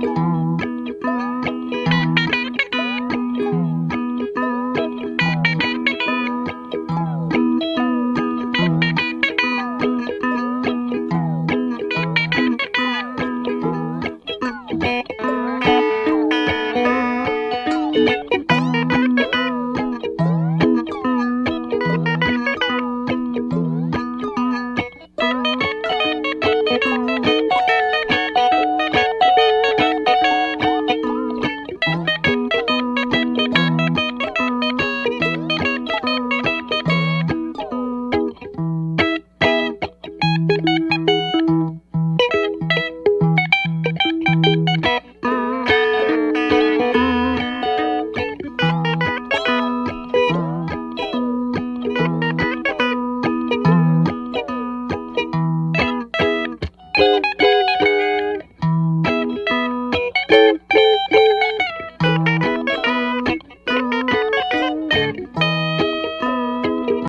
Música